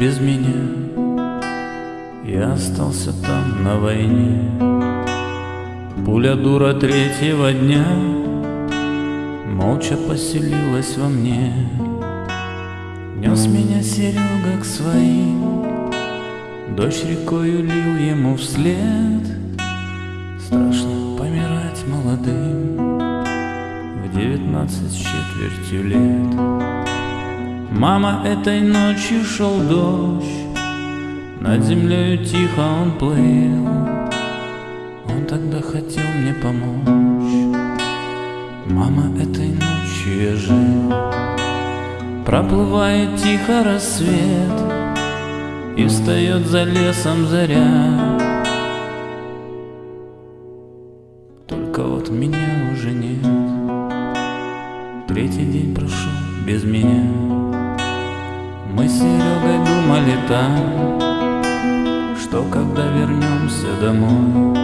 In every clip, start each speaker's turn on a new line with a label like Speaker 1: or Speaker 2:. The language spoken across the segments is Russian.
Speaker 1: Без меня. Я остался там на войне. Пуля дура третьего дня Молча поселилась во мне. Нес меня Серега к своим. Дождь рекою лил ему вслед. Страшно помирать молодым В девятнадцать с четвертью лет Мама, этой ночью шел дождь Над землею тихо он плыл. Он тогда хотел мне помочь. Мама, этой ночью я жил. Проплывает тихо рассвет И встает за лесом заря. Только вот меня уже нет. Третий день прошел без меня Мы с Серегой думали там Что когда вернемся домой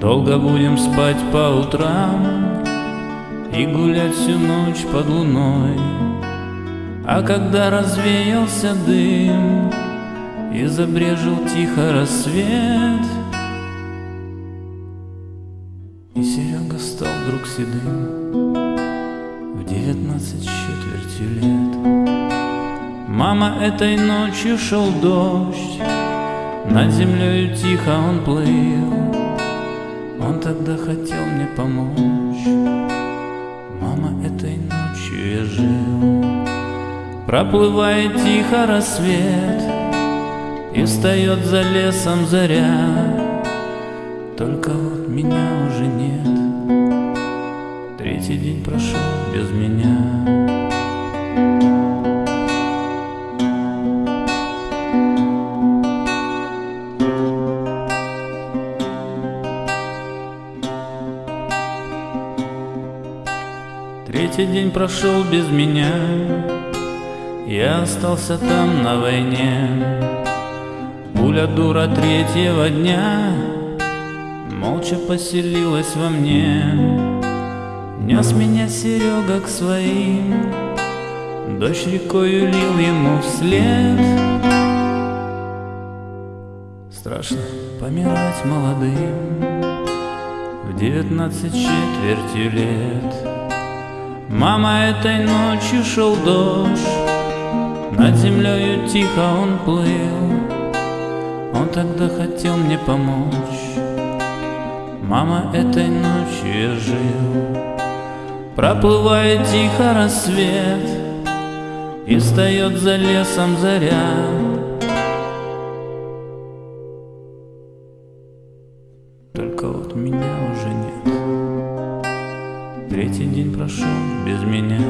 Speaker 1: Долго будем спать по утрам И гулять всю ночь под луной. А когда развеялся дым И забрежил тихо рассвет И Серега стал вдруг седым В девятнадцать с четвертью лет Мама, этой ночью шел дождь. Над землею тихо он плыл. Он тогда хотел мне помочь. Мама, этой ночью я жил. Проплывает тихо рассвет И встает за лесом заря. Только вот меня уже нет. Третий день прошел без меня Третий день прошел без меня. Я остался там на войне. Пуля дура третьего дня Молча поселилась во мне. Нес меня Серега к своим Дождь рекою лил ему вслед. Страшно помирать молодым В девятнадцать четвертью лет Мама, этой ночью шел дождь. Над землею тихо он плыл. Он тогда хотел мне помочь. Мама, этой ночью я жил. Проплывает тихо рассвет И встает за лесом заря Третий день прошел без меня